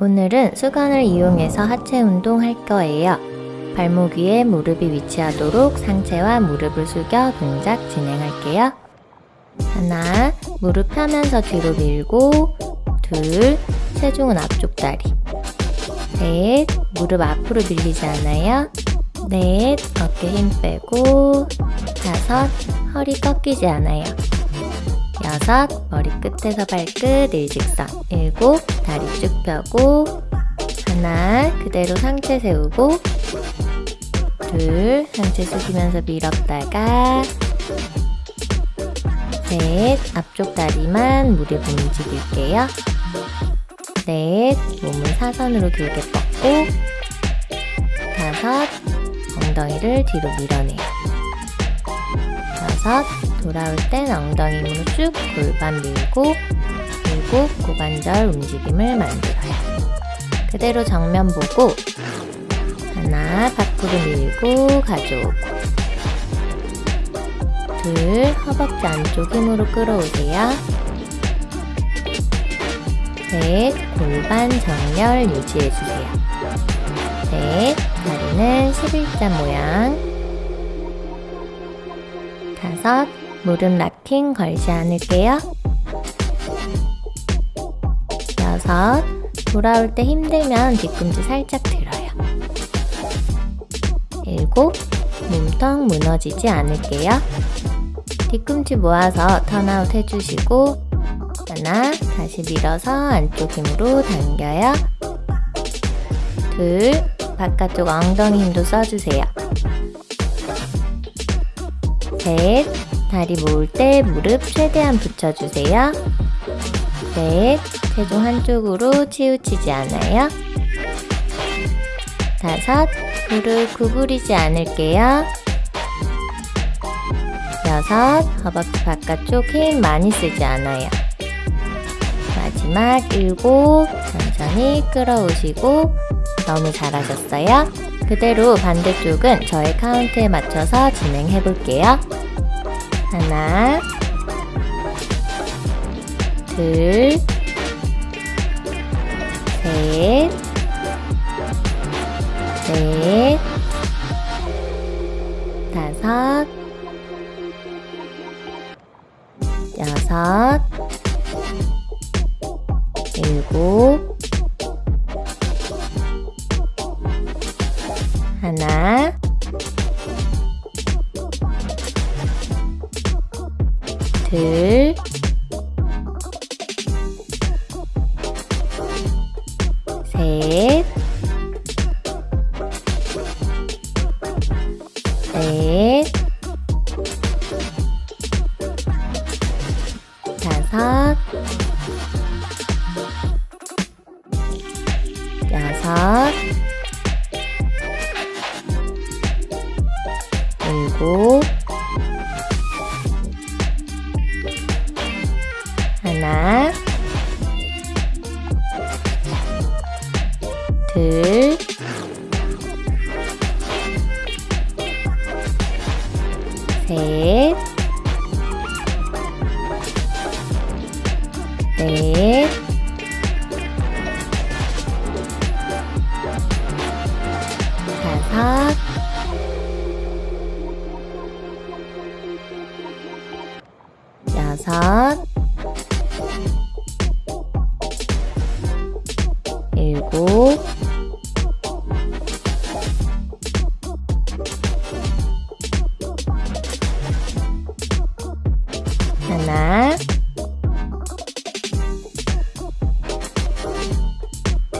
오늘은 수건을 이용해서 하체 운동 할 거예요. 발목 위에 무릎이 위치하도록 상체와 무릎을 숙여 동작 진행할게요. 하나, 무릎 펴면서 뒤로 밀고, 둘, 체중은 앞쪽 다리. 셋, 무릎 앞으로 밀리지 않아요. 넷, 어깨 힘 빼고, 다섯, 허리 꺾이지 않아요. 여섯, 머리 끝에서 발끝 일직선. 일곱, 다리 쭉 펴고, 하나, 그대로 상체 세우고, 둘, 상체 숙이면서 밀었다가, 셋, 앞쪽 다리만 무릎 움직일게요. 넷, 몸을 사선으로 길게 뻗고, 다섯, 엉덩이를 뒤로 밀어내요. 여섯, 돌아올 땐 엉덩이 힘으로 쭉 골반 밀고, 일곱, 고관절 움직임을 만들어요. 그대로 정면 보고, 하나, 밖으로 밀고 가져오고, 둘, 허벅지 안쪽 힘으로 끌어오세요. 셋, 골반 정렬 유지해주세요. 넷, 다리는 11자 모양. 다섯, 무릎 락킹 걸지 않을게요. 여섯, 돌아올 때 힘들면 뒤꿈치 살짝 들어요. 일곱, 몸통 무너지지 않을게요. 뒤꿈치 모아서 턴아웃 해주시고 하나, 다시 밀어서 안쪽 힘으로 당겨요. 둘, 바깥쪽 엉덩이 힘도 써주세요. 셋, 다리 모을 때 무릎 최대한 붙여주세요. 넷, 체중 한쪽으로 치우치지 않아요. 다섯, 무릎 구부리지 않을게요. 여섯, 허벅지 바깥쪽 힘 많이 쓰지 않아요. 마지막 일곱, 천천히 끌어오시고 너무 잘하셨어요. 그대로 반대쪽은 저의 카운트에 맞춰서 진행해 볼게요. 하나, 둘, 셋, 넷, 다섯, 여섯, 일곱, 하나, 둘, 셋, 넷, 다섯, 여섯, 일곱, 하나, 둘, 셋, 넷,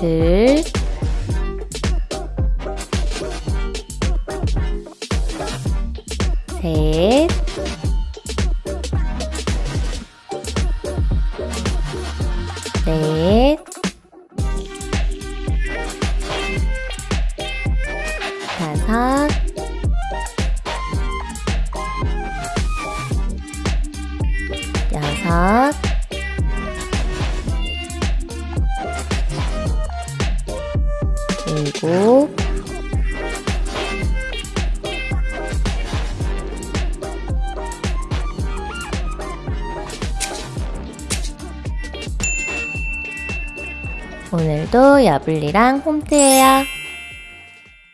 둘, 셋, 넷, 다섯, 여섯, 오늘도 오늘도 여블리랑 홈트예요.